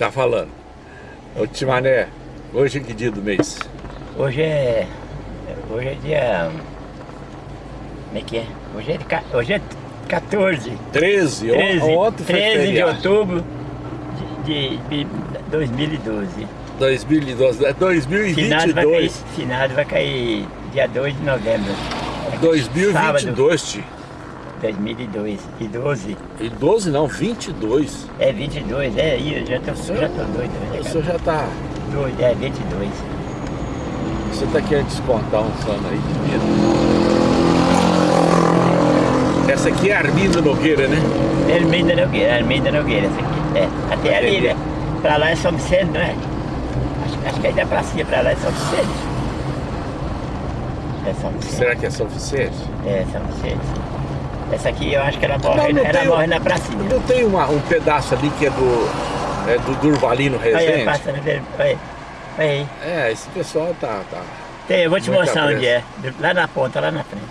Tá falando. Ô Timané, hoje é que dia do mês? Hoje é. Hoje é dia. Como é que é? Hoje é, de hoje é 14. 13, 13, ontem foi 13 de outubro de, de, de 2012. 2012, é Finado vai, cair, 2022. finado vai cair dia 2 de novembro. 2022, tio. 2002. E 12. E 12 não, 22. É 22, é, eu já tô, já tô doido. O Já senhor já tá... doido, é 22. Você tá querendo descontar um sono aí de medo. Essa aqui é Armindo Nogueira, né? Arminda Nogueira, Arminda Nogueira, essa aqui. É, até ali, Entendi. né? Pra lá é São Vicente, não é? Acho, acho que aí da pracinha pra lá é São Vicente. É São Vicente. Será que é São Vicente? É, São Vicente. Essa aqui eu acho que ela morre, Não, não ela tem- morre na pracinha. Não tem uma- um pedaço ali que é do... É do Durvalino Aí, aí, Rezende? passando dele. Aí. É, esse pessoal tá... tá... Tem, eu vou te mostrar onde é. Lá na ponta, lá na frente.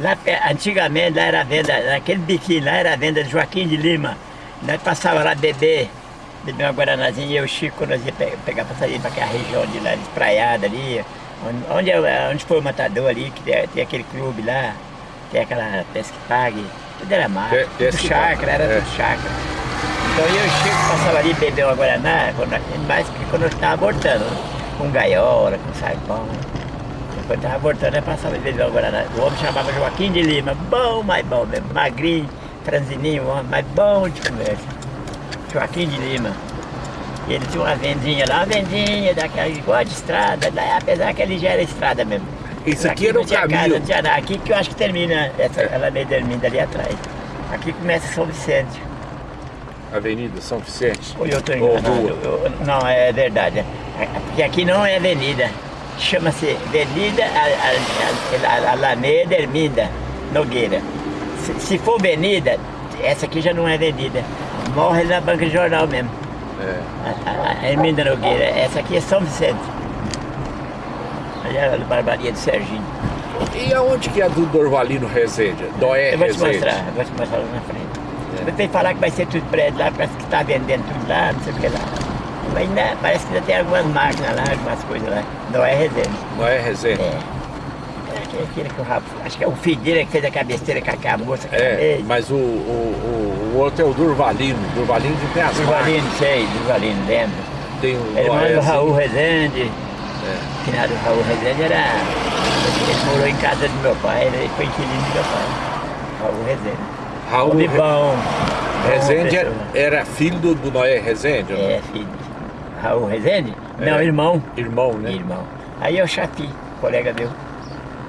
Lá, antigamente, lá era a venda, naquele biquinho lá era a venda de Joaquim de Lima. Nós passava lá beber, beber uma guaranazinha, e eu e o Chico, nós ia pe- pegar pra sair pra aquela região de lá, despraiada ali. Onde, onde, é- onde foi o matador ali, que tem, tem aquele clube lá, tem aquela pesca que pague. Tudo era mato, Pe- tudo que chácara, era é. tudo chácara. Então eu o Chico passava ali beber uma Guaraná, mais que quando eu estava abortando, com gaiola, com saipão. né? Quando estava abortando, eu passava e beber uma Guaraná. O homem chamava Joaquim de Lima, bom, mais bom mesmo, magrinho, franzininho, homem mais bom de conversa. Joaquim de Lima. E ele tinha uma vendinha lá, uma vendinha daquela igual de estrada, apesar que ele já era estrada mesmo. Isso aqui era o tinha caminho. Casa, tinha nada. Aqui que eu acho que termina, essa, ela meio termina ali atrás. Aqui começa São Vicente. Avenida São Vicente. Ou eu estou Ou enganado? rua. Eu- não, é verdade. Porque aqui não é avenida. Chama-se Avenida Alameda Erminda Nogueira. Se, se for avenida, essa aqui já não é avenida. Morre na banca de jornal mesmo. É. A, a, a Nogueira. Essa aqui é São Vicente. A barbaria do Serginho. E aonde que é do Dorvalino Rezende? Doé eu vou te mostrar, eu vou te mostrar lá na frente. Você tem que falar que vai ser tudo prédio lá, parece que está vendendo tudo lá, não sei o que lá. Mas ainda, parece que ainda tem algumas máquinas lá, algumas coisas lá. Não é resenha. Doé Rezende. É. É aquele- que o Rafa, acho que é o filho dele que fez a cabeceira com aquela moça É, mas o, o, o, outro é o Durvalino. Durvalino de marcas. Durvalino, sei, Durvalino, lembro. Tem o Doé, irmão do. Raul Rezende. É. Finado Raul Rezende era. Ele morou em casa do meu pai, ele foi inquilino do meu pai. Raul Rezende. Raul Homem bom. Rezende era, pessoa. era filho do, do Noé Rezende? É, filho. Raul Rezende? É. Não, irmão. Irmão, né? Irmão. Aí é o Chafi, colega meu.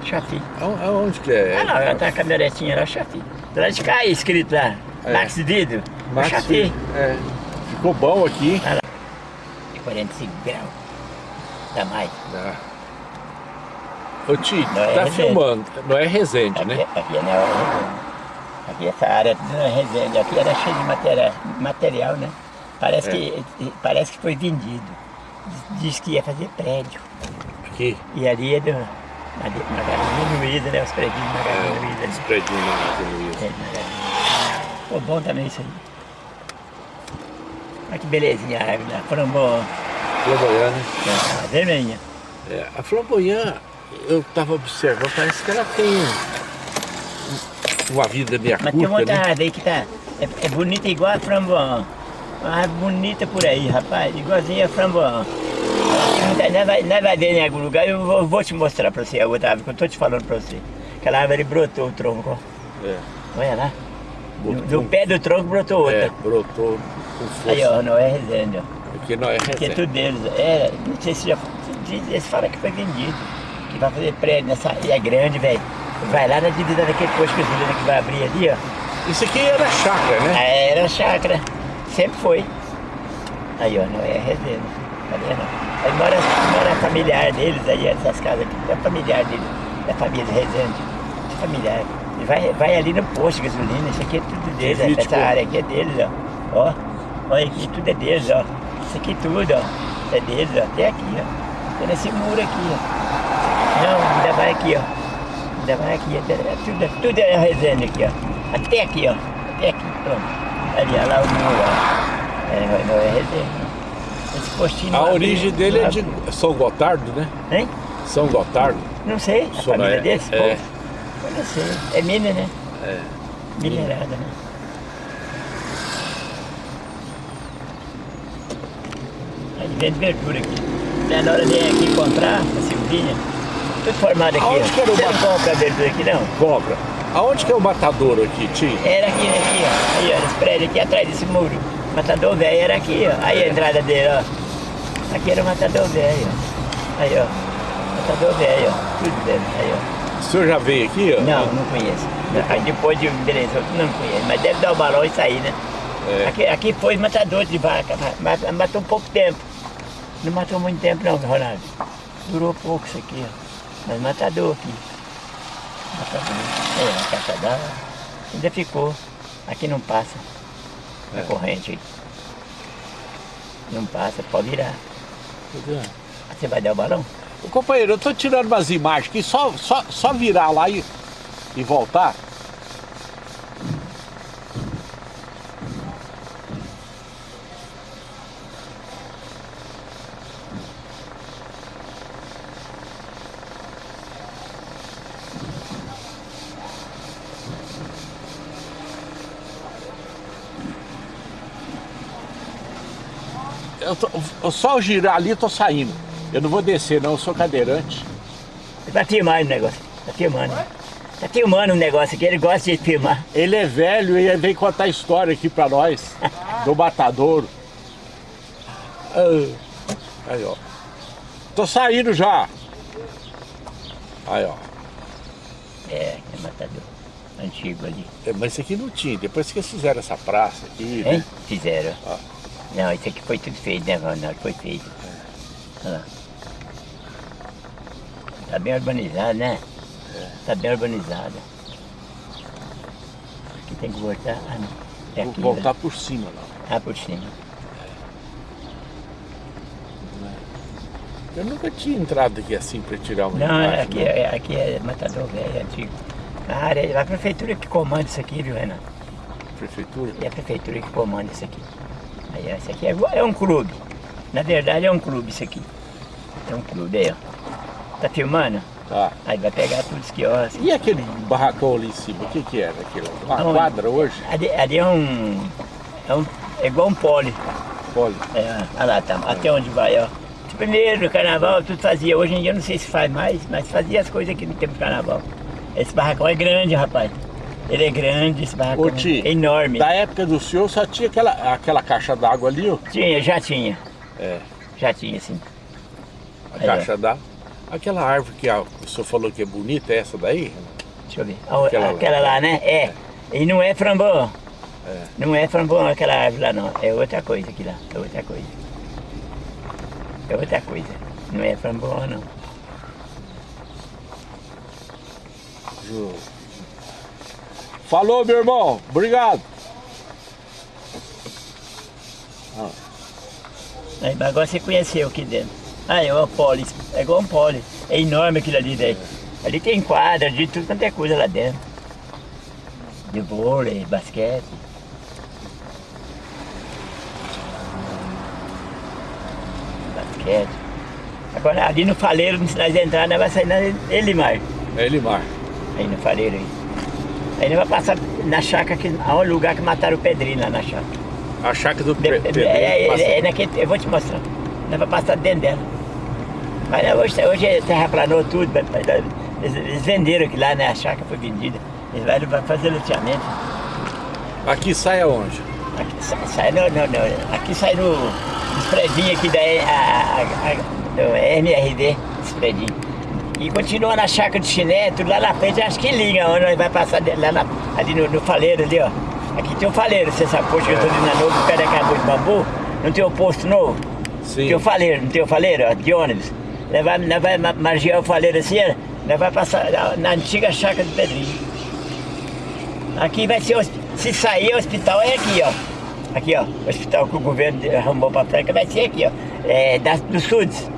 Chafi. Aon- Aonde que é? Ah não, ela tá a caminhonetinha lá, o Chafi. Lá de cá escrito lá. É. Max Dido. Max, o Chafi. é. Ficou bom aqui. De 45 graus. Dá mais. Ah. Ô Ti, Não é tá Rezende. filmando. Não é Rezende, Aqui, né? aqui é na Resende. Aqui essa área não é Resende. Aqui era cheio de matéria, material, né? Parece, É. que, parece que foi vendido. Diz- que ia fazer prédio. Aqui. E ali é do Made- Magazine Luiza, né? Os prédios de Magazine É, Luiza. esse ali. prédio na Magazine Luiza. É, Magazine. Ficou bom também isso aí. Olha que belezinha a árvore lá. Framboesa. Flamboyant, né? É, vermelhinha. É, a Flamboyant, eu tava observando, parece que ela tem um- uma vida meia Mas tem uma né? aí que tá. É, é bonita igual a framboesa. Uma árvore bonita por aí, rapaz. Igualzinha a framboesa. Nós vai, nós vai ver em algum lugar, eu vou, vou te mostrar pra você a outra árvore que eu tô te falando pra você. Aquela árvore brotou o tronco, ó. É, Olha lá. No pé do tronco brotou outra. é, brotou com força. Aí, ó, não é Resende, ó. Aqui não é Porque é Rezende. tudo deles. É, não sei se já. Eles falam que foi vendido. Que vai fazer prédio nessa. E é grande, velho. Vai lá na divisa daquele posto gasolina que vai abrir ali, ó. Isso aqui era chácara, né? Aí Era chácara. Sempre foi. Aí, ó, não é reserva. Cadê não? Aí mora, mora familiar deles aí, essas casas aqui. É familiar deles. Da família Rezende. Familiar. E vai, vai ali no posto de gasolina. Isso aqui é tudo deles. Essa área aqui é deles, ó. Ó. Olha aqui, tudo é deles, ó. Isso aqui tudo, ó. É deles, ó. Até aqui, ó. Tem nesse muro aqui, ó. Não, ainda vai aqui, ó. Ainda vai aqui, até, é tudo, tudo é Resende aqui, ó. Até aqui, ó. Até aqui, pronto. Ali, ó, lá o muro, ó. É, não é Resende. Esse postinho A origem dele é de. São Gotardo, né? Hein? São Gotardo. Não sei, a Só família é- desse é. É mina, né? É. Minerada, né? Aí vende verdura aqui. Daí na hora de aqui comprar, a Silvinha, tudo formado aqui. Aonde ó. que era o Você não compra verdura aqui não? Cobra. Aonde que é o matadouro aqui, tio? Era aqui, aqui, ó. Aí, ó, esse prédio aqui atrás desse muro. Matador velho era aqui, ó. Aí a entrada dele, ó. Aqui era o matador velho, ó. Aí, ó. Matador velho, ó. Tudo dentro, aí, ó. O senhor já veio aqui? ó? Não, não conheço. Aí depois de beleza, eu não conheço. Mas deve dar o balão e sair, né? É. Aqui, aqui foi matador de vaca, mas matou pouco tempo. Não matou muito tempo não, Ronaldo. Durou pouco isso aqui, ó. Mas matador aqui. Matador. É, a caixa d'água. Ainda ficou. Aqui não passa. A É. corrente. Não passa, pode virar. Você vai dar o balão? Companheiro, eu tô tirando umas imagens aqui, só, só, só virar lá e, e voltar. Eu tô- eu só girar ali, tô saindo. Eu não vou descer, não, eu sou cadeirante. Tá filmando o negócio. Tá filmando. Tá filmando o negócio aqui, ele gosta de filmar. Ele é velho e vem contar história aqui pra nós, do matadouro. Ah, Aí, ó. Tô saindo já. Aí, ó. É, é matador. Antigo ali. É, Mas isso aqui não tinha. Depois que eles fizeram essa praça aqui, Hein? né? Fizeram. Ó. Não, isso aqui foi tudo feito, né, Ronaldo? Foi feito. Olha lá. Tá bem urbanizado, né? Tá bem urbanizado. Aqui tem que voltar. Ah, não. É Vou aqui, voltar né? por cima lá. Ah, por cima. Eu nunca tinha entrado aqui assim pra tirar uma Não, imagem, aqui, não. é, aqui é matador velho, é antigo. A área, é a prefeitura que comanda isso aqui, viu, Renan? Prefeitura. É a prefeitura que comanda isso aqui. Aí, isso aqui é, é um clube. Na verdade é um clube isso aqui. É um clube aí, ó. Tá filmando? Tá. Aí vai pegar tudo os quiosques. E aquele barracão ali em cima, o que que era aquilo? Uma Aonde? quadra hoje? Ali, ali é um. É, um, é igual um pole. Olha. É, olha lá, tá, até onde vai, ó. Primeiro, carnaval, tudo fazia. Hoje em dia eu não sei se faz mais, mas fazia as coisas aqui no tempo do carnaval. Esse barracão é grande, rapaz. Ele é grande, esse barracão. Ô, Ti, é enorme. Da época do senhor só tinha aquela, aquela caixa d'água ali, ó. Tinha, já tinha. É, Já tinha, sim. a Aí, caixa d'água. Aquela árvore que a- o senhor falou que é bonita, é essa daí? Deixa eu ver. Aquela Aquela, lá. lá, né? É. E não é frambão. É. Não é frambão aquela árvore lá, não. É outra coisa aqui lá. É outra coisa. É outra coisa. Não é frambão, não. Falou, meu irmão. Obrigado. Aí, mas agora você conheceu aqui dentro. Ah, é uma pole. É igual um pole. É enorme aquilo ali, velho. Ali tem quadra de tudo quanto é coisa lá dentro. De vôlei, basquete. Basquete. Agora ali no faleiro, se nós entrar, nós vai sair na Elimar. É Elimar. Aí no faleiro aí. Aí nós vai passar na chácara, que, há um lugar que mataram o Pedrinho lá na chácara. A chácara do é, Pedrinho é, passa- é, é naquele, eu vou te mostrar. Nós vamos passar dentro dela. Mas hoje, hoje é terraplanou tudo, eles, eles venderam aqui lá, né? A chácara foi vendida. Eles vão fazer loteamento. Aqui sai aonde? Aqui sai, sai no, no- no- aqui sai no, nos predinhos aqui da a, a, a, do. E continua na chácara de chiné, tudo lá na frente, acho que liga, onde nós vai passar lá na- ali no, no faleiro ali, ó. Aqui tem um faleiro, você sabe, posto que eu tô ali na novo, perto da Cabo de Bambu, não tem um posto novo? Sim. Tem o faleiro, não tem o faleiro, ó, de ônibus. Nós vai, nós vai ma- margear o faleiro assim, ó, nós vai passar na, na antiga chácara do Pedrinho. Aqui vai ser, se sair, o hospital é aqui, ó. Aqui, ó, o hospital que o governo arrumou pra Franca vai ser aqui, ó. É, da, do SUDS,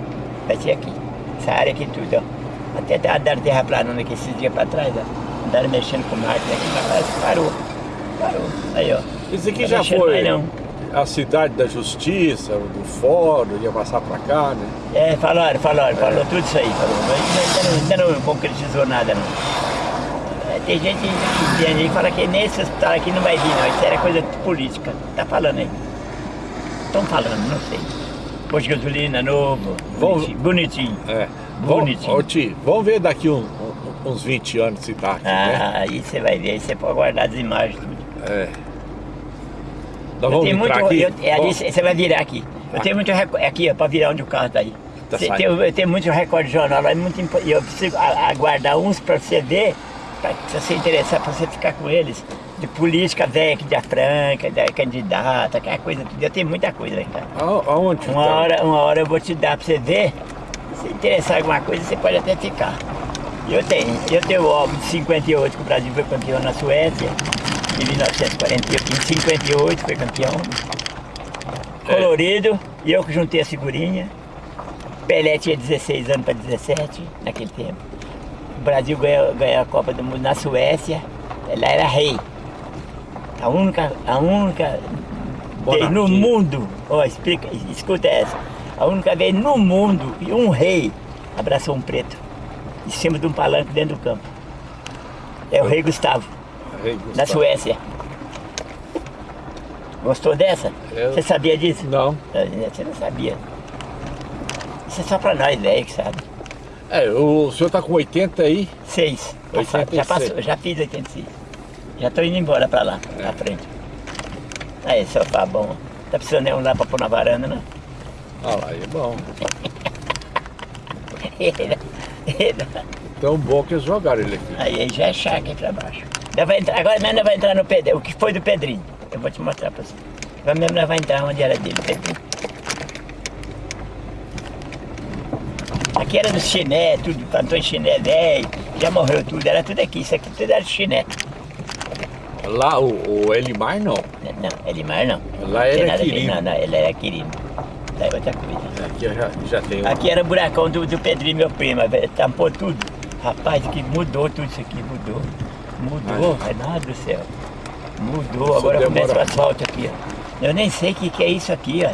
vai ser aqui. Essa área aqui tudo, ó. Até tá- andaram terraplanando aqui esses dias pra trás, ó. Andaram mexendo com máquina aqui, mas parece que parou. Parou. Aí, ó. Isso aqui Tá já foi. mais não. A cidade da justiça, do fórum, ia passar pra cá, né? É, falaram, falaram, falou tudo isso aí. Falou. Mas Ainda, não, não concretizou nada, não. É, Tem gente que vem aí e fala que nesse hospital aqui não vai vir, não. Isso era coisa política. Tá falando aí. Estão falando, não sei. Posto de gasolina novo, Vamos- bonitinho. bonitinho. É. Bonitinho. Ô, Ti, vamos ver daqui um- uns 20 anos se tá aqui, né? Ah, aí você vai ver, aí você pode guardar as imagens tudo. É. Nós Eu vamos muito, aqui? eu- é ali você vai virar aqui. Eu Ah. tenho muito recorde, aqui ó, pra virar onde o carro tá aí. Tá Cê- tenho- eu tenho muito recorde de jornal, é muito e eu preciso aguardar uns pra você ver, se você interessar, pra você ficar com eles. De política velha aqui da Franca, da candidata, aquela coisa tudo. Eu tenho muita coisa aí, cara. A- Aonde? Uma tá? hora, uma hora eu vou te dar pra você ver. Se interessar em alguma coisa, você pode até ficar. Eu tenho. Eu tenho o álbum de 58 que o Brasil foi campeão na Suécia. Em 1948, em 58 foi campeão. Colorido. E eu que juntei a figurinha. Pelé tinha 16 anos para 17 naquele tempo. O Brasil ganhou, ganhou a Copa do Mundo na Suécia. Ela era rei. A única, a única vez no mundo, ó, explica, escuta essa. A única vez no mundo que um rei abraçou um preto em cima de um palanque dentro do campo. É o rei Gustavo, da. Suécia. Gostou dessa? Eu- Você sabia disso? Não. Ah, Você não sabia. Isso é só pra nós, velho, que sabe. É, o senhor tá com 80 aí? Seis. Passado, 86. já passou, já fiz 86. Já tô indo embora pra lá, É. pra frente. Aí, sofá bom. Tá precisando de um lá pra pôr na varanda, não? Olha lá, é bom. Tão bom que eles jogaram ele aqui. Aí já é chácara aqui pra baixo. Entrar, agora mesmo nós vai entrar no Pedrinho, o que foi do Pedrinho. Eu vou te mostrar pra você. Agora mesmo nós vai entrar onde era dele, Pedrinho. Aqui era do chiné, tudo, plantou em chiné velho, já morreu tudo, era tudo aqui, isso aqui tudo era chiné. Lá, o, o Elimar não. Não, Elimar não. Lá Tem era Quirino. Não, não, ele era Quirino. Lá é outra coisa. Aqui eu já. Aqui era buracão do, do Pedrinho, meu primo, tampou tudo. Rapaz, que mudou tudo isso aqui, mudou. Mudou, Renato do céu. Mudou, Isso agora começa o asfalto aqui, ó. Eu nem sei o que, que é isso aqui, ó.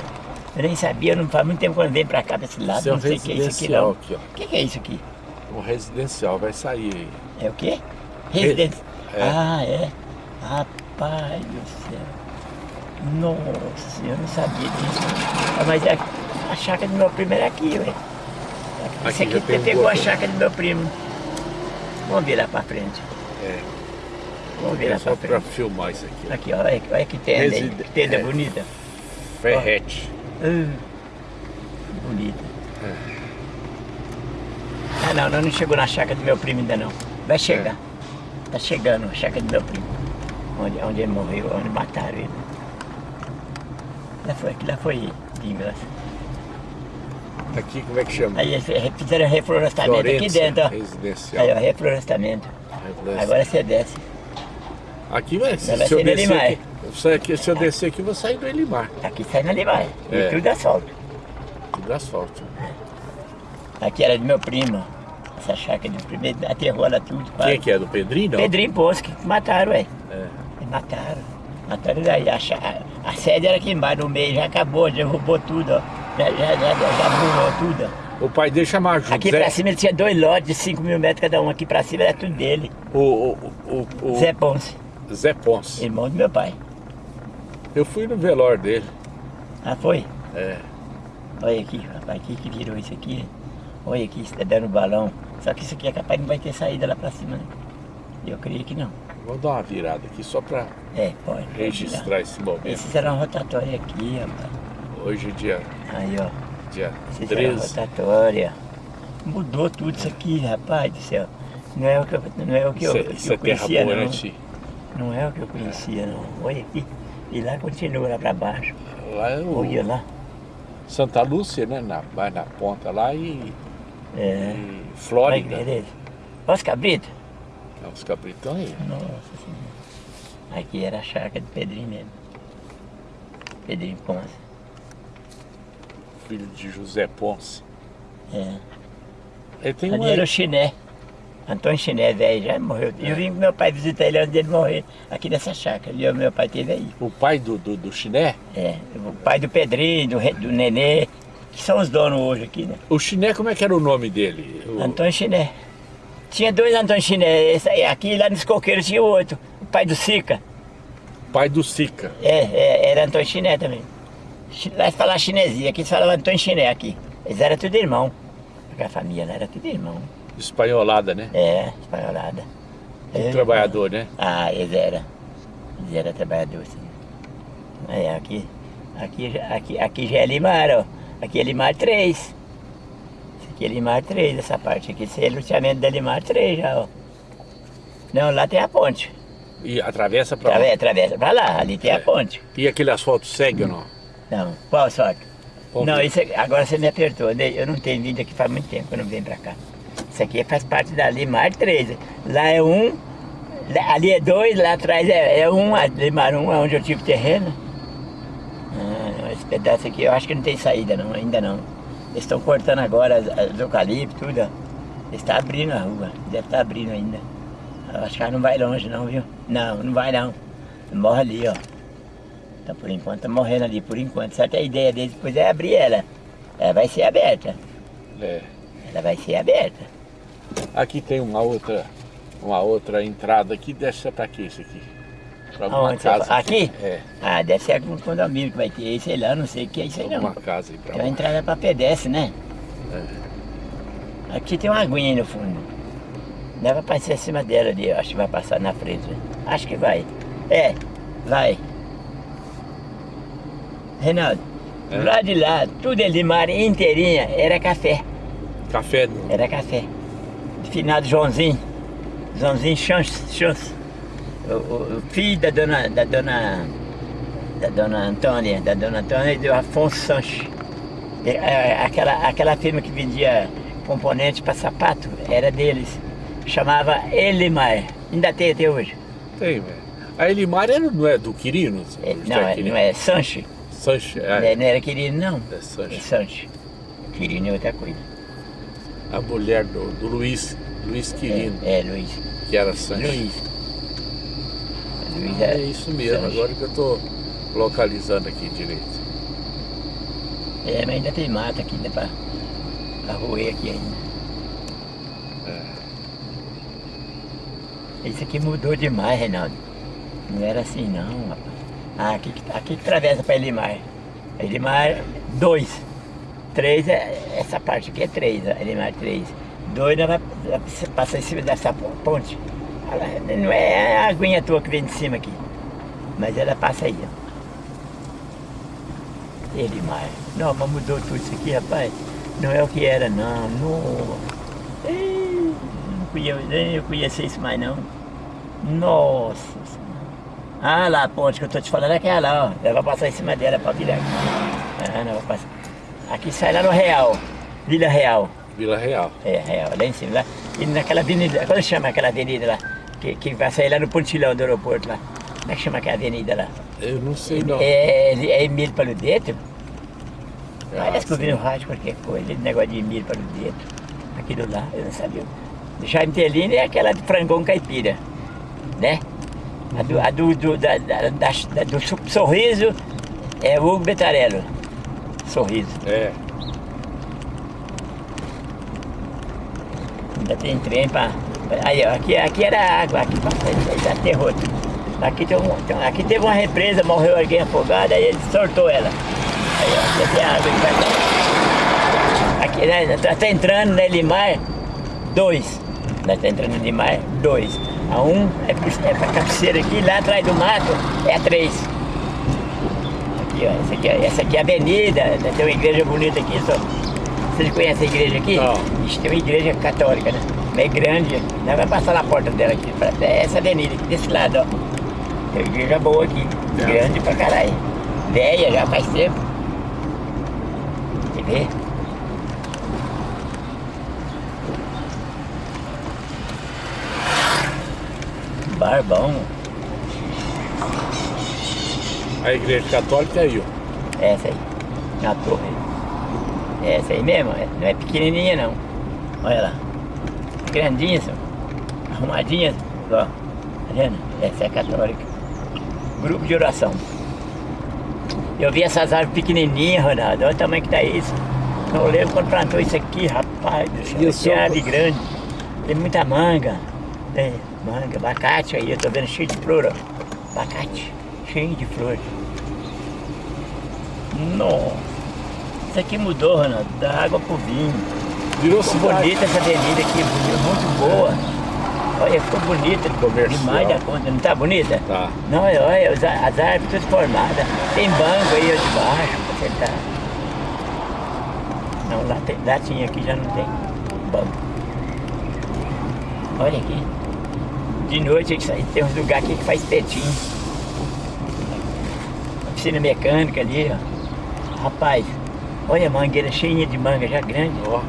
Eu nem sabia, não faz muito tempo quando vem pra cá, pra esse lado, Isso é não sei o que é isso aqui residencial não. O que, que é isso aqui? Um residencial, vai sair aí. É o quê? Residência. É. Ah, é? Rapaz do céu. Nossa, eu não sabia disso. Ah, mas a, a chácara do meu primo era aqui, ué. Esse Aqui aqui pegou a chácara do meu primo. Vamos virar pra frente. É. Vamos É virar só frente. filmar isso aqui. ó. Aqui, olha, olha que tenda, aí. Reside- Tenda é. bonita. Ferrete. Ah, bonita. Ah, não, não, não chegou na chácara do meu primo ainda não. Vai chegar. Tá chegando a chácara do meu primo. Onde, onde ele morreu, onde mataram ele. Lá foi, aqui lá foi vingança. Aqui, como é que chama? Aí fizeram reflorestamento aqui Florência dentro, ó. Residencial. Aí, ó. Reflorestamento. Agora você desce. Aqui vai, se, vai se eu ser no descer Elimar. aqui, se, aqui, se eu descer aqui, vou sair do Elimar. Aqui sai na Limar. É. E tudo asfalto. Tudo asfalto. Aqui era do meu primo. Essa chácara do primeiro aterrou ela tudo. Quem quase. que é? Do Pedrinho, não? Pedrinho Poço, que mataram, ué. É. Mataram. Mataram daí. A, chá- a sede era aqui embaixo, no meio, já acabou, derrubou tudo, ó. Já, já, já, já burlou tudo, ó. O pai dele chamava José. Aqui pra cima ele tinha dois lotes de 5 mil metros cada um. Aqui pra cima era tudo dele. O, o, o, o Zé Ponce, Zé Ponce. irmão do meu pai. Eu fui no velório dele. Ah, foi? É. Olha aqui, rapaz, aqui que virou isso aqui. Olha aqui, está dando balão. Só que isso aqui é capaz de não vai ter saída lá pra cima, né? Eu creio que não. Vou dar uma virada aqui só pra É, pode. registrar virar. esse momento. Esses eram rotatória aqui, rapaz. Hoje é dia, Aí, ó. dia eram 13. rotatória. Mudou tudo isso aqui, rapaz do céu. Não é o que eu, não é o que eu, Isso é- que isso eu é terra conhecia, não. Não é o que eu conhecia, não. Olha aqui. E lá continua lá pra baixo. Lá é o Olha lá. Santa Lúcia, né? Na, vai na ponta lá e, É. e Flórida. Olha os cabritos. Os capitão aí. Nossa Senhora. Aqui era a chácara do Pedrinho mesmo. Pedrinho Ponce. Filho de José Ponce. É. Ele tem Ali uma. era o chiné. Antônio Chiné, velho, já morreu. Eu vim com meu pai visitar ele antes dele morrer, aqui nessa chácara. E o meu pai teve aí. O pai do, do, do Chiné? É, o pai do Pedrinho, do, do Nenê, que são os donos hoje aqui, né? O Chiné, como é que era o nome dele? O- Antônio Chiné. Tinha dois Antônio Chiné, esse aí, aqui lá nos coqueiros tinha outro, o pai do Sica. pai do Sica. É, é, era Antônio Chiné também. Lá se falava chinesia, aqui se falava Antônio Chiné aqui. Eles eram tudo irmão. Aquela família lá era tudo irmão. Espanholada, né? É, espanholada. Um É, trabalhador, né? Ah, eles eram. Eles eram trabalhadores, sim. É, aqui, aqui, já- aqui, aqui já é Limar, ó. Aqui é Limar 3. Isso aqui é Limar 3, essa parte aqui. Esse é loteamento da Limar 3 já, ó. Não, lá tem a ponte. E atravessa pra lá. Atravessa, pra lá, ali tem É. a ponte. E aquele asfalto segue ou não? Não, qual sorte? Qual não, isso é- agora você me apertou. Eu não tenho vídeo aqui faz muito tempo eu não venho pra cá. Isso aqui faz parte da Limar 13. Lá é um, ali é dois, lá atrás é, é um, a Limar 1 é onde eu tive terreno. Ah, esse pedaço aqui eu acho que não tem saída não, ainda não. Eles estão cortando agora as, as eucalipto, tudo. Eles estão abrindo a rua, deve estar abrindo ainda. Eu acho que ela não vai longe não, viu? Não, não vai não. Morre ali, ó. Então por enquanto tá morrendo ali, por enquanto. Certo? A ideia deles depois é abrir ela. Ela vai ser aberta. É. Ela vai ser aberta. Aqui tem uma outra, uma outra entrada aqui, desce pra quê isso aqui? Pra alguma casa. aqui? É, Ah, deve ser algum condomínio que vai ter aí, sei lá, não sei o que é isso aí não. alguma casa aí pra Tem uma entrada para pedestre, né? Aqui tem uma aguinha aí no fundo. Dá pra passar em cima dela ali, acho que vai passar na frente. Acho que vai. É, vai. Reinaldo, É. do lado de lá, tudo ali, mar inteirinha, era café. Café. Era café. Finado Joãozinho. Joãozinho Chance. Chance. O, o- o filho da dona, da dona. Da dona Antônia, da dona Antônia e do Afonso Sanches. E, é, Aquela, aquela firma que vendia componentes para sapato era deles. Chamava Elimar. Ainda tem até hoje. Tem, velho. A Elimar era, não é do Quirino? É, não, é, não é Sanches. Sanches, Não é, é- não era Quirino, não. é É Sanches. Sanches. Quirino é outra coisa. A mulher do, do Luiz, Luiz Quirino, É, é Luiz. que era Sanches. Luiz. Luiz É isso mesmo, Sanches. agora que eu tô localizando aqui direito. É, mas ainda tem mata aqui, dá pra, pra roer aqui ainda. Isso aqui mudou demais, Reinaldo. Não era assim não, rapaz. Ah, aqui, que- aqui que atravessa pra Elimar. Elimar 2. 3 é. Essa parte aqui é 3, Elimar 3. 2 vai vai passar em cima dessa po- ponte. Ela não é a aguinha tua que vem de cima aqui. Mas ela passa aí, ó. Elimar. Não, mas mudou tudo isso aqui, rapaz. Não é o que era, não. Não, não nem eu conhecia isso mais, não. Nossa Senhora. Ah, lá a ponte que eu tô te falando é aquela ó. Ela vai passar em cima dela pra virar aqui. Ah, não, vai passar. Aqui sai lá no Real. Vila Real. Vila Real. É, Real, lá em cima. Lá. E naquela avenida, como chama aquela avenida lá? Que, que vai sair lá no pontilhão do aeroporto lá. Como é que chama aquela avenida lá? Eu não sei não. É, é Emílio Paludetto? Ah, Parece que eu vi no rádio qualquer coisa, negócio de Emílio Paludetto. Aquilo lá, eu não sabia. Jaime Tellini é aquela de frangão caipira, né? A do, a do, do, da, da, da- do so- sorriso é o Hugo Betarello. Sorriso. É, Ainda tem trem pra. Aí, ó, aqui, aqui era água, aqui pra aterrou. Aqui, tem um, aqui teve uma represa, morreu alguém afogado, aí ele soltou ela. Aí, ó, aqui tem água embaixo. Aqui, né, tá, tá entrando, né, Limar, dois. Nós tá entrando Limar, dois. A um é, pro- é pra cabeceira aqui, lá atrás do mato é a três. Aqui, ó, essa aqui, é- essa aqui é a avenida, né, tem uma igreja bonita aqui, só. Vocês conhecem a igreja aqui? Não. Ixi, tem uma igreja católica, né? É grande. Nós vamos passar na porta dela aqui. pra- É essa avenida aqui desse lado, ó. Tem uma igreja boa aqui. É. Grande pra caralho. Velha já faz tempo. Quer ver? Barbão. A igreja católica é aí, ó. Essa aí. Na torre. Essa aí mesmo. é- Não é pequenininha não. Olha lá. Grandinha, senhor. arrumadinhas, ó. Tá vendo? Essa é católica. Grupo de oração. Eu vi essas árvores pequenininhas, Ronaldo. Olha o tamanho que tá isso. Eu lembro quando plantou isso aqui, rapaz do céu. Tem árvore grande. Tem muita manga. Tem manga, abacate aí. Eu tô vendo cheio de flor, ó. Abacate. Cheio de flores. Nossa. Isso aqui mudou, Ronaldo. Da água pro vinho. Virou ficou bonita essa avenida aqui, muito boa. Olha, ficou bonita demais da conta, não tá bonita? Tá. Não, olha, as, as árvores todas formadas. Tem banco aí de baixo pra sentar. Não, lá, tem, lá tinha, aqui já não tem banco. Olha aqui. De noite tem uns lugares aqui que faz petinho. Oficina mecânica ali, ó. Rapaz, olha a mangueira cheia de manga já grande. Ó.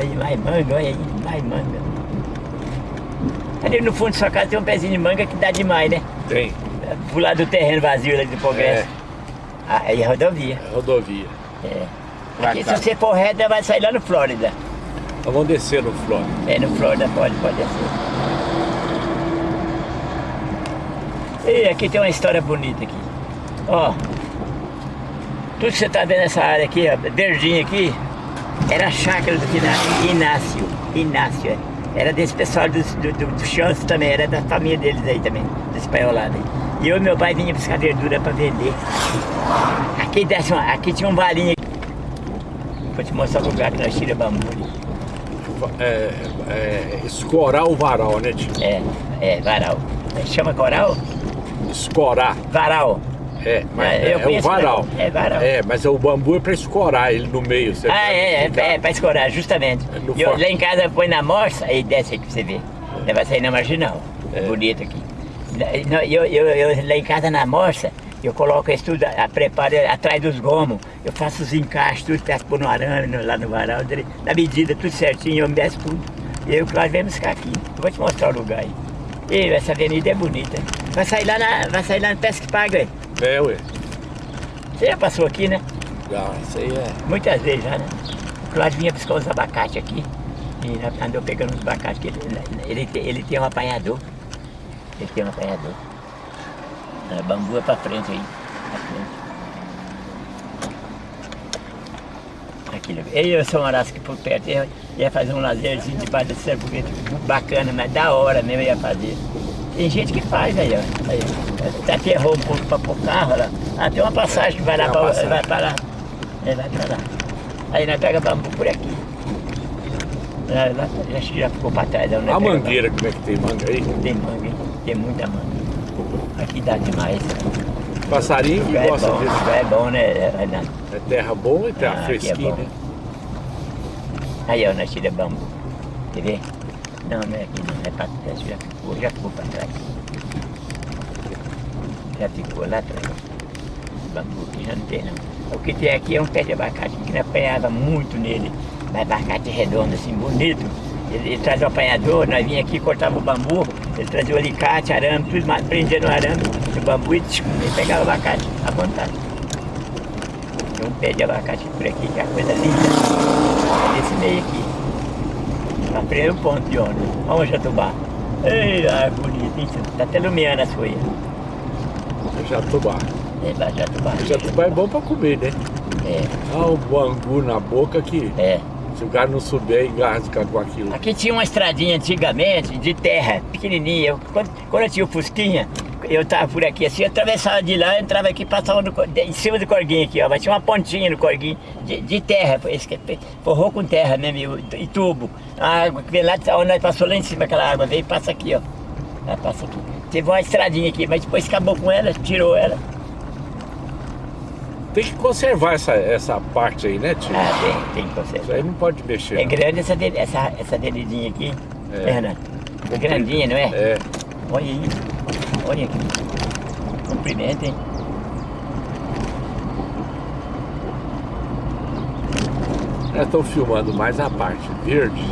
Aí mais manga, olha aí, mais manga. Ali no fundo da sua casa tem um pezinho de manga que dá demais, né? Tem. Pro lado do terreno vazio ali do Progresso. É. Ah, aí é rodovia. É rodovia. É. Aqui se você for reto, vai sair lá no Flórida. Nós vamos descer no Flórida. É, no Flórida, pode, pode descer. E aqui tem uma história bonita aqui. Ó. Tudo que você tá vendo nessa área aqui, ó, verdinho aqui, era a chácara do Inácio. Inácio, é. Era desse pessoal do, do, do, do Chance também, era da família deles aí também, do espanholado aí. E eu e meu pai vinha buscar verdura para vender. Aqui, desce uma, aqui tinha um valinho. Vou te mostrar o lugar que nós tiramos bambu. É, é, escorar o varal, né, tio? É, é, varal. Chama coral? Escorar. Varal. É, mas é, é o varal. É varal. É, mas o bambu é para escorar ele no meio. Você ah, é, é, é para escorar, justamente. É eu, lá em casa põe na morsa, aí desce aqui pra você ver. Vai sair na marginal. É. Bonito aqui. Eu, eu, eu, lá em casa na morsa, eu coloco isso tudo, a, preparo atrás dos gomos, eu faço os encaixes, tudo, peço por no arame, lá no varal, na medida, tudo certinho, eu me desço tudo. E eu, nós vamos ficar aqui. Eu vou te mostrar o lugar aí. E essa avenida é bonita. Vai sair lá na, vai sair lá no Pesca Paga aí. É, ué. Você já passou aqui, né? Já, isso aí é. Muitas vezes já, né? O Cláudio vinha buscar os abacates aqui. E andou pegando os abacates, que ele, ele, ele tem um apanhador. Ele tem um apanhador. É, bambu é pra frente aí. Pra frente. Aqui, eu e São Horácio aqui por perto, ia, ia fazer um lazerzinho debaixo desse cerveto bacana, mas da hora mesmo ia fazer. Tem gente que faz aí, ó. Aí, até aterrou um pouco para pôr carro lá. Ah, tem uma passagem que vai lá, pra, vai para lá. É, vai para lá. Aí nós pega bambu por aqui. Lá, lá, já, já ficou para trás. Né? A mangueira, como é que tem manga aí? Tem manga, tem muita manga. Aqui dá demais. Passarinho que é gosta bom, disso. É bom, né? É, é terra boa e terra ah, fresquinha, é né? Aí, ó, nós tiramos bambu. Quer ver? Não, não é aqui não, é para trás, já ficou, já ficou para trás. Já ficou lá atrás. Bambu aqui já não tem não. O que tem aqui é um pé de abacate que não apanhava muito nele, mas abacate redondo assim, bonito. Ele, ele trazia o apanhador, nós vinha aqui, cortava o bambu, ele trazia o alicate, arame, tudo, prendia no arame, o bambu e ele pegava o abacate à vontade. Tem um pé de abacate por aqui, que é coisa linda. Esse meio aqui. Na primeiro ponto de ônibus. Vamos Jatubá. Ei, ah, bonito, hein? Tá até iluminando as folhas. Jatubá. É, Jatubá. Jatubá é bom pra comer, né? É. Ah, o bangu na boca aqui. É. Se o cara não souber, engasga com aquilo. Aqui tinha uma estradinha antigamente de terra, pequenininha. Quando, quando eu tinha o Fusquinha, eu tava por aqui assim, eu atravessava de lá, entrava aqui, passava no, em cima do corguinho aqui, ó. Mas tinha uma pontinha no corguinho de, de terra, esse, forrou com terra mesmo e, e, tubo. A água que vem lá, onde nós passou lá em cima, aquela água veio e passa aqui, ó. Ela passa aqui. Teve uma estradinha aqui, mas depois acabou com ela, tirou ela. Tem que conservar essa, essa parte aí, né, tio? Ah, tem, tem que conservar. Isso aí não pode mexer. É não. grande essa, essa, essa delidinha aqui, é. Renato? É grandinha, não é? É. Olha aí. Olha aqui. Comprimento, hein? Estão filmando mais a parte verde.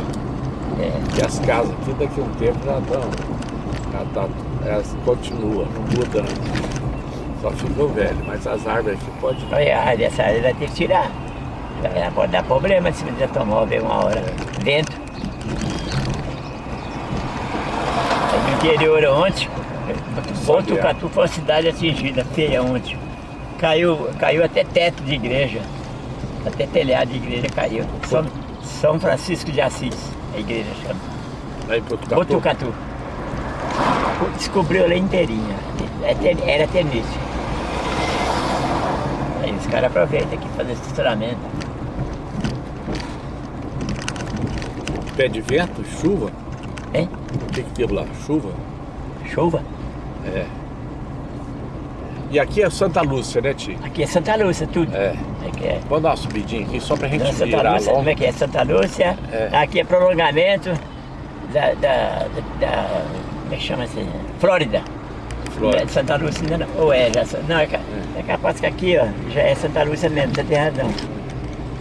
É. E as casas aqui daqui a um tempo já estão. Já tá, elas continuam, não mudam. Só ficou velho, mas as árvores aqui pode. Olha, essa árvore vai ter que tirar. Ela pode dar problema se você tomar uma hora. É. Vento. Interior ontem, Botucatu foi uma cidade atingida, feia ontem. Caiu, caiu até teto de igreja, até telhado de igreja caiu. São, São Francisco de Assis, a igreja chama. Aí Botucatu. Botucatu. Descobriu ela inteirinha. É Era tenista. Aí os caras aproveitam aqui fazer estacionamento. Pé de vento, chuva. Hein? O que que teve lá? Chuva? Chuva? É. E aqui é Santa Lúcia, né, Tio? Aqui é Santa Lúcia, tudo. É. Aqui é. Vamos dar uma subidinha aqui só pra gente Não, Santa virar Lúcia, como é que é? Santa Lúcia. É. Aqui é prolongamento da, da, da, Como é que chama assim? Flórida. Flórida. É Santa Lúcia ainda não. Ou é, já. Não, é, ca- é capaz que aqui, ó, já é Santa Lúcia mesmo, você tem razão.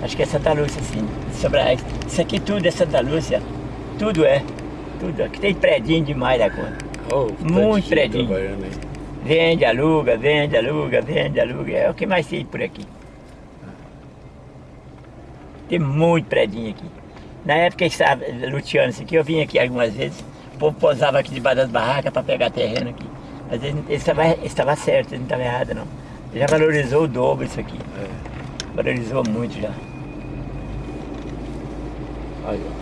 Acho que é Santa Lúcia, sim. Sobre Isso aqui tudo é Santa Lúcia. Tudo é. Tudo. Aqui tem predinho demais da conta. Oh, Muito predinho. Vende, aluga, vende, aluga, vende, aluga. É o que mais tem por aqui. Tem muito predinho aqui. Na época que estava luteando isso aqui, eu vim aqui algumas vezes. O povo posava aqui debaixo das barracas para pegar terreno aqui. Às vezes ele estava, estava certo, ele não estava errado não. Ele já valorizou o dobro isso aqui. É. Valorizou muito já. Aí, ó.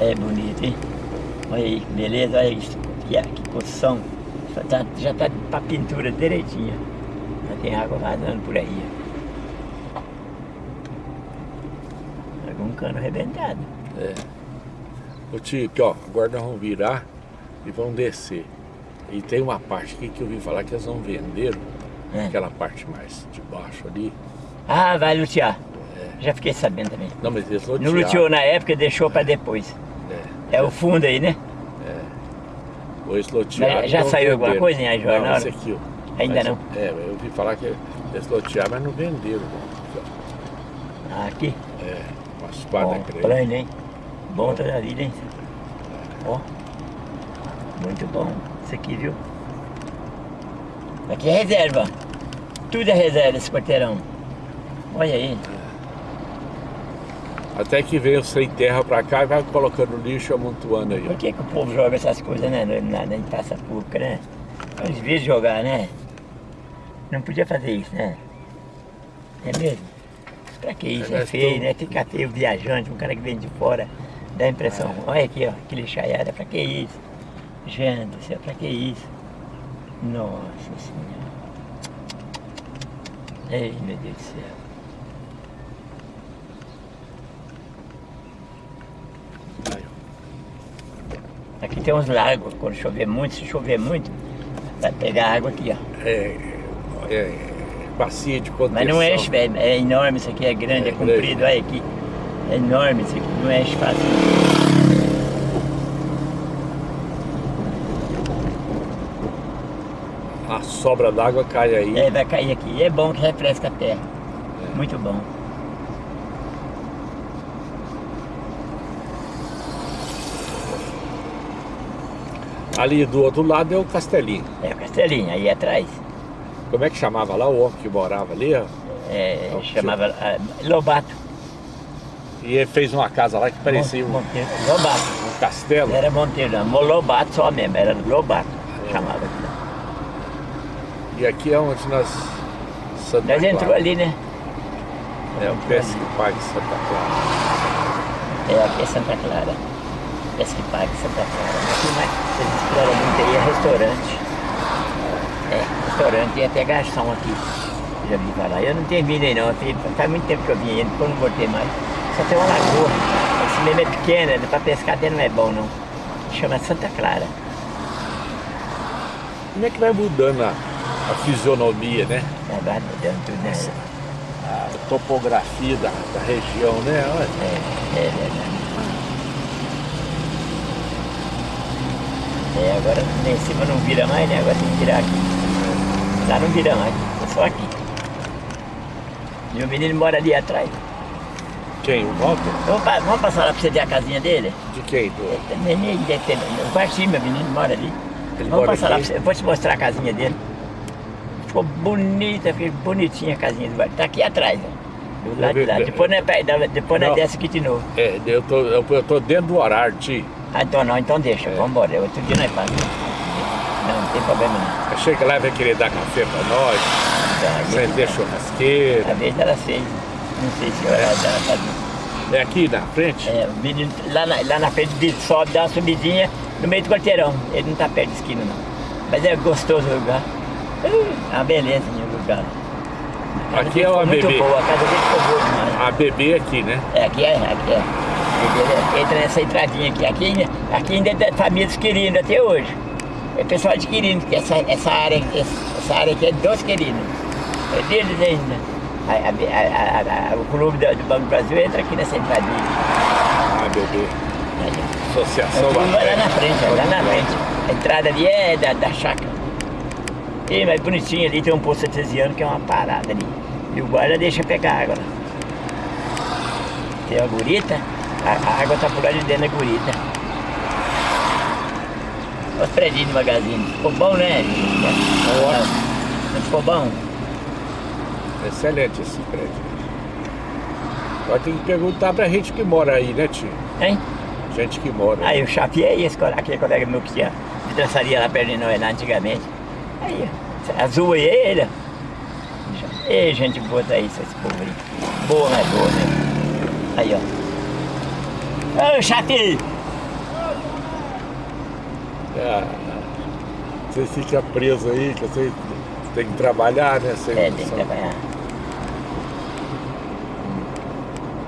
É bonito, hein? Olha aí, beleza, olha isso. Que, que. Já tá, já tá pra pintura direitinha. Já tem água vazando por aí. ó. Algum cano arrebentado. É. Ô aqui, ó, agora nós vamos virar e vamos descer. E tem uma parte aqui que eu ouvi falar que eles vão vender, É. aquela parte mais de baixo ali. Ah, vai lutear. Já fiquei sabendo também. Não, mas eles Não lotearam. luteou na época, deixou pra depois. É. É o fundo aí, né? Ou eles lotearam. Já saiu alguma coisa em jornal? Não, esse aqui, ó. Ainda Mas, não. É, eu ouvi falar que eles lotearam, mas não venderam. não. Ah, Aqui. É, umas Bom, quadras grandes. plano, hein? Bom toda a vida, hein? Ó. Muito bom. Isso aqui, viu? Aqui é reserva. Tudo é reserva esse quarteirão. Olha aí. Até que veio sem terra pra cá e vai colocando lixo e amontoando aí, Por que, que o povo joga essas coisas, né? Na, na, em praça pública, né? Eles devia jogar, né? Não podia fazer isso, né? É mesmo? Pra que isso? É, É feio, né? Fica feio viajante, um cara que vem de fora, dá a impressão. É. Olha aqui, ó, que lixaiada, pra que isso? Gente do céu, pra que isso? Nossa Senhora. Ei, meu Deus do céu. Aqui tem uns lagos, quando chover muito, se chover muito, vai pegar água aqui, ó. É, é, bacia de contenção. Mas não enche, velho. É enorme isso aqui, é grande, É é, comprido, olha aqui. É enorme isso aqui, não enche fácil. A sobra d'água cai aí. É, vai cair aqui. E é bom que refresca a terra. Muito bom. Ali do outro lado é o castelinho. É o castelinho, aí atrás. Como é que chamava lá o homem que morava ali? ó? É, É chamava ah, Lobato. E ele fez uma casa lá que parecia um, Monteiro. Lobato. um castelo. Era Monteiro, não. Lobato só mesmo, era Lobato. É. Chamava. E aqui é onde nós. Santa Nós entrou ali, né? É o Pesque Parque Santa Clara. É, aqui é Santa Clara. Pesque Parque Santa Clara. Aqui mais, vocês exploram muito aí, é restaurante. É, restaurante e até garçom aqui. Já vi falar. Eu não terminei não, tem- faz muito tempo que eu vim, depois não voltei mais. Só tem uma lagoa. Esse mesmo é pequeno, né? pra pescar até não é bom não. Chama Santa Clara. Como é que vai mudando a, a fisionomia, né? É, vai mudando tudo, né? A topografia da, da região, né? Olha. É, é verdade. É, agora lá em cima não vira mais, né? Agora tem que virar aqui. Lá não vira mais, é só aqui. Meu menino mora ali atrás. Quem? O Walter? Vamos, pa- vamos passar lá pra você ver a casinha dele? De quem? Do... Neném deve ter. No quartinho, meu menino mora ali. Ele vamos passar lá aqui? pra você. Eu vou te mostrar a casinha dele. Ficou bonita, ficou bonitinha a casinha do quarto. Tá aqui atrás, ó. Do lado de lá. Depois nós, depois nós desce aqui de novo. É, eu tô, eu, eu tô dentro do horário, tio. Ah, então não, então deixa, É. vamos embora. Outro dia nós passamos. Não, não tem problema não. Chega lá e vai querer dar café pra nós, Então, aí- acender churrasqueira. A vez dela fez, não sei se ela fazia. É aqui na frente? É, o menino lá na, lá na frente ele sobe, dá uma subidinha no meio do quarteirão. Ele não tá perto de esquina não. Mas é gostoso o lugar. Uh, É uma beleza o lugar. Aqui é o ABB. boa, a casa dele ficou boa demais. A bebê aqui, né? É, aqui é, aqui é. Entra nessa entradinha aqui. Aqui, aqui ainda é família dos queridos até hoje. É pessoal de queridos, porque essa, essa, área, essa área aqui é dos queridos. É deles ainda. A- a- a- o clube do, do Banco do Brasil entra aqui nessa entradinha. A bebê. Associação o clube vai lá na frente, lá na frente. A entrada ali é da, da chácara. E, mas bonitinho ali, tem um poço artesiano que é uma parada ali. E o guarda deixa pegar água lá. Tem a gurita, a, a água tá de dentro da gurita. Olha os predinhos do magazine. Ficou bom, né? Não, não ficou bom? Excelente esse prédio. Agora tem que perguntar pra gente que mora aí, né, tio? Hein? Gente que mora. Aí o Xavier, esse, colega- aquele colega meu que tinha vidraçaria lá perto de nós, lá antigamente. Aí, ó, azul aí, ele. ó. Ei, gente boa daí, esse povo aí. Boa, mas boa, né? Aí, ó. Ô! Ah, você fica preso aí, que você tem que trabalhar, né? Sem É, tem que trabalhar.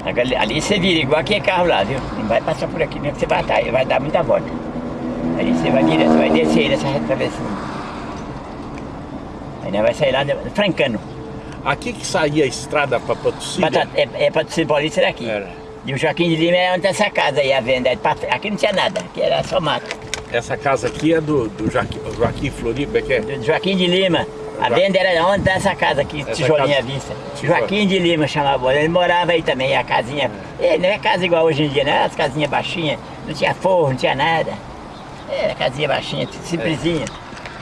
Agora, ali- você vira igual aquele carro lá, viu? Não vai passar por aqui, nem que você vai dar, vai dar muita volta. Aí você vai direto, você vai descer nessa travessinha. Aí nós vai sair lá de Francano. Aqui que saía a estrada pra Patrocínio. Batata, é, é para ser paulista daqui. Era. E o Joaquim de Lima era onde tá essa casa aí, a venda. É Aqui não tinha nada, aqui era só mato. Essa casa aqui é do, do Joaquim, Joaquim Floripa, que é? Do Joaquim de Lima. A venda era onde tá essa casa aqui, Essa tijolinha casa- vista. tijolo. Joaquim de Lima chamava. Ele morava aí também, a casinha. É, não é casa igual hoje em dia, não. As casinhas baixinhas, não tinha forro, não tinha nada. Era casinha baixinha, simplesinha.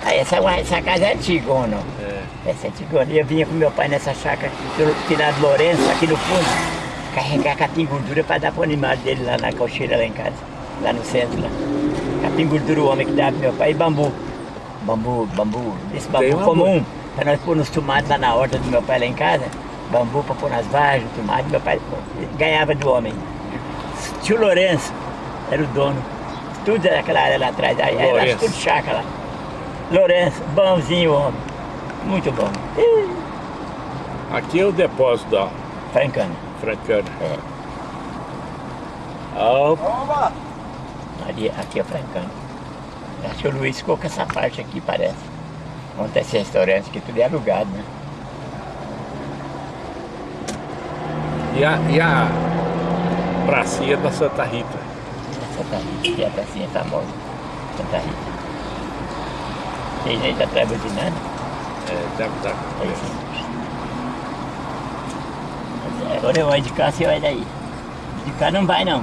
Aí essa, essa casa é não? É. Essa é antiga. Eu vinha com meu pai nessa chácara, pelo finado Lourenço, aqui no fundo, carregar capim gordura para dar pro animal dele lá na cocheira lá em casa, lá no centro lá. Capim gordura o homem que dava pro meu pai e bambu. Bambu, bambu, esse bambu comum, para nós pôr nos tomates lá na horta do meu pai lá em casa, bambu para pôr nas varjas, tomate, meu pai ganhava do homem. Tio Lourenço era o dono. Tudo era aquela área lá atrás, aí era tudo chácara lá. Lourenço, bonzinho o homem. Muito bom. Aqui é o depósito da Francano. Francana. É. Ah, Ali, aqui é o Francano. Acho que o Luiz ficou com essa parte aqui, parece. Onde esse restaurante que tudo é alugado, né? e, a, e a pracinha da Santa Rita. Santa Rita, que é a pracinha famosa. Santa Rita. Tem gente atrás buzinando? É, deve estar. É isso. Mas é, Agora eu vou de cá, você vai daí. De cá não vai não.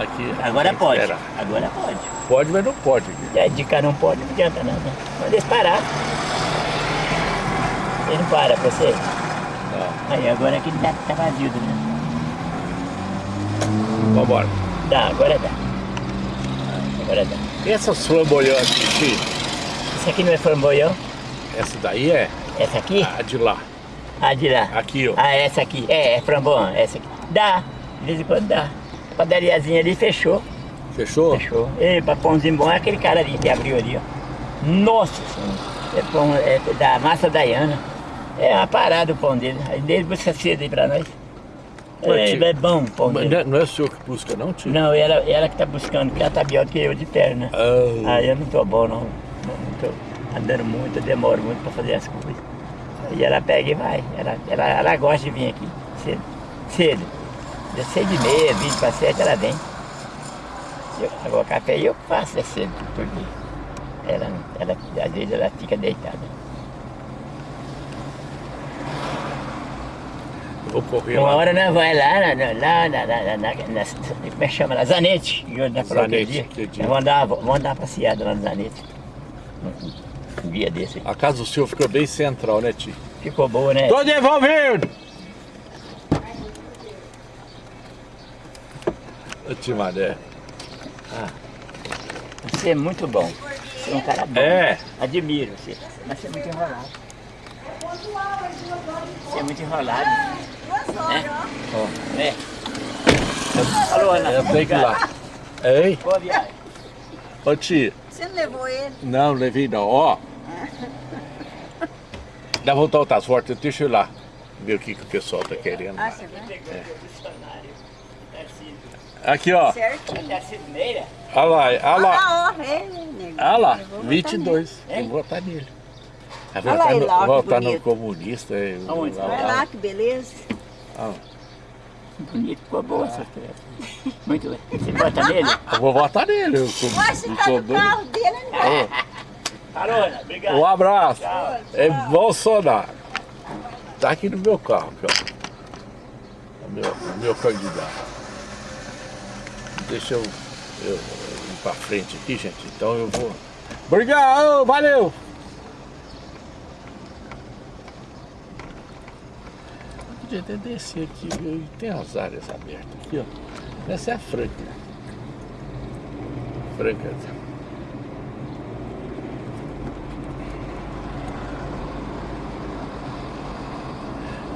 Aqui, Agora pode. esperar. Agora pode. Pode, mas não pode. É, de cá não pode, não adianta nada. Pode eles parar. Ele não para pra você. Não. Aí agora aqui tá, tá vazio, né? Vambora. Dá, agora dá. Agora dá. E essas flamboyantes aqui? Isso aqui não é flamboyão? Essa daí é Essa aqui? a de lá. Ah, de lá. Aqui, ó. Ah, essa aqui. É, é framboão, essa aqui. Dá. De vez em quando dá. A padariazinha ali fechou. Fechou? Fechou. E pra pãozinho bom é aquele cara ali que abriu ali, ó. Nossa senhora. É pão é da massa Dayana. É uma parada o pão dele. Aí dele busca cedo aí pra nós. Ué, É, é bom o pão Mas dele. não é- não é o senhor que busca, não, tio? Não, ela, ela que tá buscando, porque ela tá pior do que eu de perna. Ah, Aí eu não tô bom não. Não, não tô andando muito, eu demoro muito pra fazer as coisas. Aí ela pega e vai. Ela, ela, ela gosta de vir aqui cedo. Cedo. De seis e meia, vinte para sete, ela vem. Eu, agora o café eu que faço é cedo, todo dia. Ela, ela, às vezes ela fica deitada. vou correr Uma lá. hora nós vai lá, na, na, lá na, na, na, na, na- como é que chama lá? Zanete. que Zanete, dia. aquele dia. Nós Vamos dar, vamos dar uma passeada lá no Zanete. Um, dia desse. A casa do senhor ficou bem central, né, tio? Ficou boa, né? Tô devolvendo! Ô, tio Mané. Ah, Você é muito bom. Você é um cara bom. É. Admiro você. Mas você é muito enrolado. Você é muito enrolado. Né? Ó, É. Alô, Ana. eu tenho que ir lá. Ei, Boa viagem. ô tia. Você não levou ele? Não, levei não. Ó. Dá voltar o transporte, deixa eu ir lá. Ver o que, que o pessoal tá querendo. Ah, você vai? Aqui, ó. Meira? Olha lá, olha Olha lá. lá, ó, ele, nego. Olha lá, Eu vou votar 22. Tem que votar nele. Vai Olha lá votar no, votar comunista. é. Vai lá, que beleza. Ah, Bonito, ficou boa essa festa. Muito bem. Você vota nele? eu vou votar nele. Eu, sou- se eu tá carro dele, ele vai. Alô, Ana. Obrigado. Um abraço. É Bolsonaro. Tá aqui no meu carro, aqui, ó. O meu, o meu candidato. Deixa eu, eu ir pra frente aqui, gente. Então eu vou. Obrigado, valeu! Podia até descer aqui, viu? Tem as áreas abertas aqui, ó. Essa é a Franca. Franca.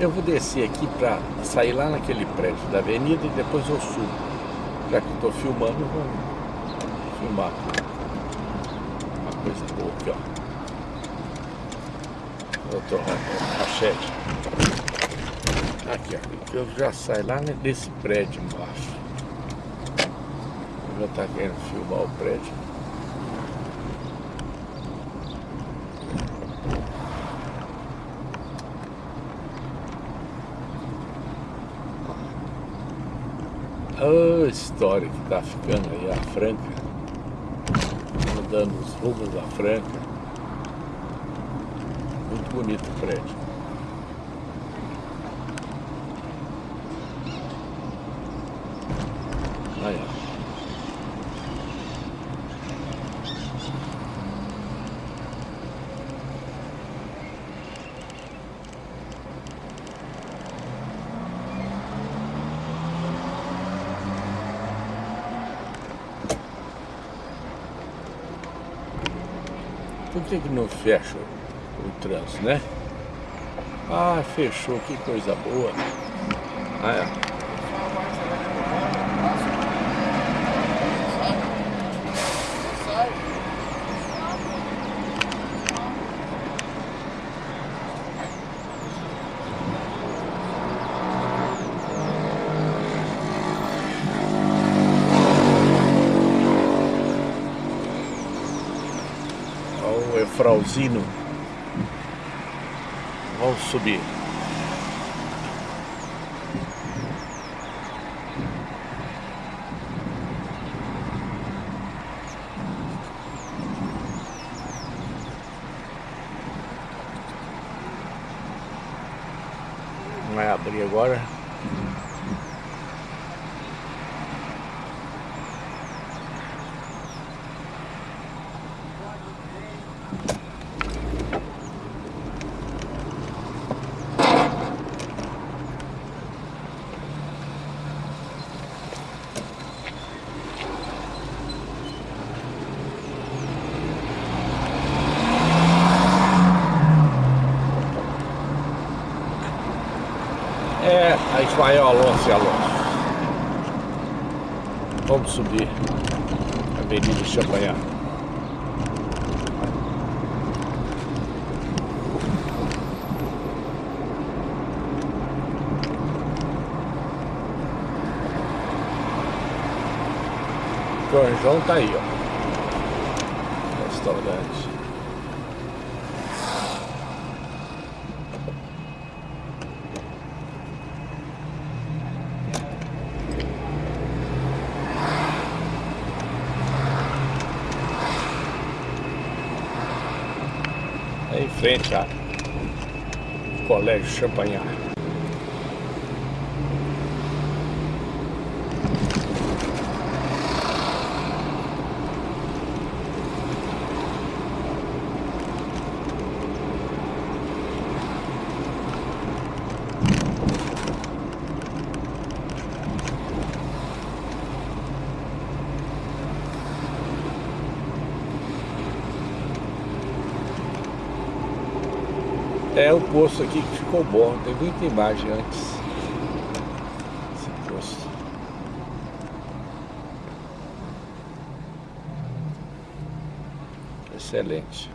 Eu vou descer aqui pra sair lá naquele prédio da avenida e depois eu subo. Já que tô filmando, vou filmar. Uma coisa boa aqui, ó. Doutor Rachete. Aqui, ó. Eu já saio lá nesse prédio embaixo. Eu já tá querendo filmar o prédio. A história que tá ficando aí, a Franca. Mudando os rumos da Franca. Muito bonito o prédio. Aí, ó. Por que, que não fecha o, trânsito, né? Ah, fechou, que coisa boa. Ah, é. Olha o Efrauzino. Vamos subir. Vai abrir agora. É, a Ismael Alonso e Alonso. Vamos subir. Avenida Champagnat. Corjão tá aí, ó. Restaurante. É em frente ao Colégio Champagnat. Muita imagem antes. Excelente.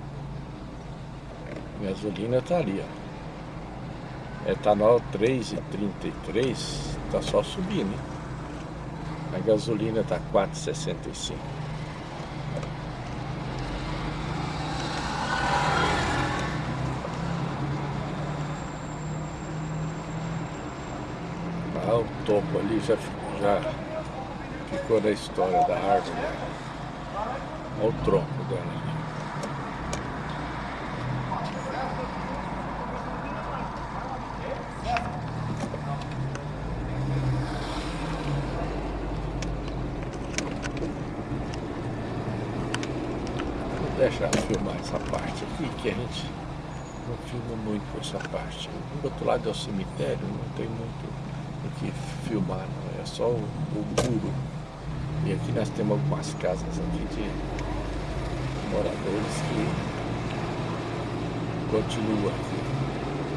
Gasolina tá ali, ó. Etanol 3,33 tá só subindo, hein? A gasolina tá 4,65. Ah, o topo ali já, já ficou na história da árvore. Olha o tronco dela ali. Vou deixar filmar essa parte aqui, que a gente não filma muito essa parte. Do outro lado é o cemitério, não tem muito filmar, não. é só o, o muro. E aqui nós temos algumas casas aqui de moradores que continuam aqui.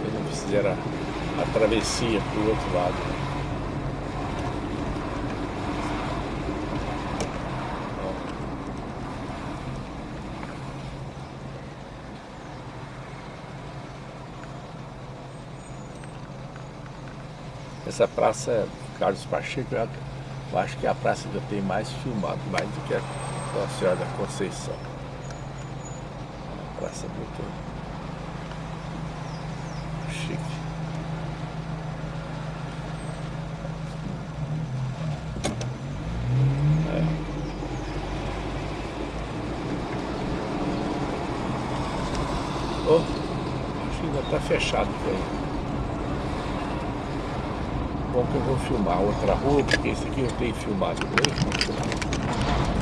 Eles não fizeram a, a travessia para o outro lado. Essa praça Carlos Pacheco, eu acho que é a praça que eu tenho mais filmado, mais do que a Nossa Senhora da Conceição. Uma praça muito chique. Oh, acho que ainda está fechado aí que eu vou filmar outra rua, porque esse aqui eu tenho filmado bem.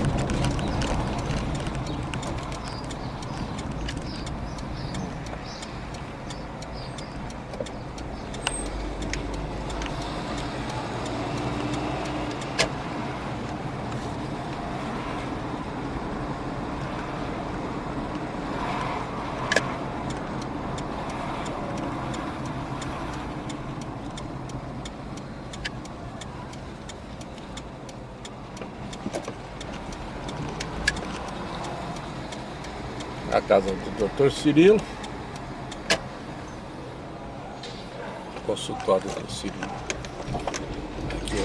Casa do Dr. Cirilo. Consultório do Cirilo. Aqui.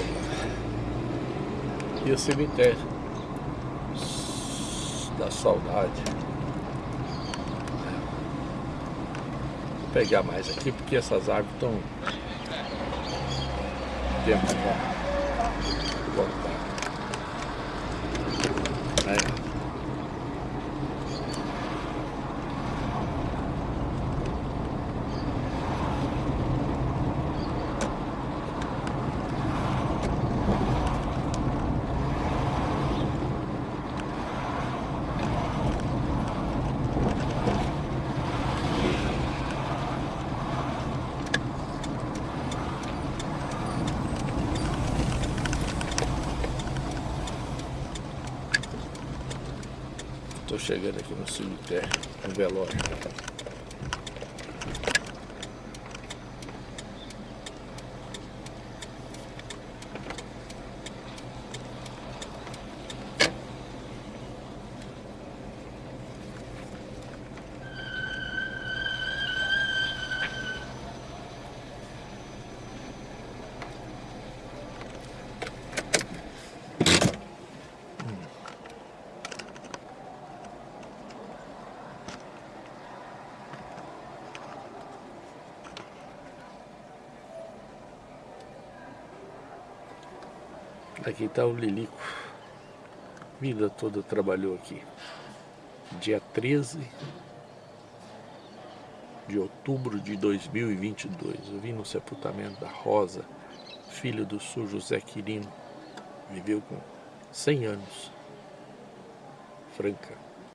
E o cemitério da saudade. Vou pegar mais aqui porque essas árvores estão tempo para voltar. Aí. Estou chegando aqui no cemitério, no velório. Aqui está o Lilico. Vida toda trabalhou aqui. Dia 13 de outubro de 2022. Eu vim no sepultamento da Rosa, filha do Sr. José Quirino. Viveu com 100 anos. Franca.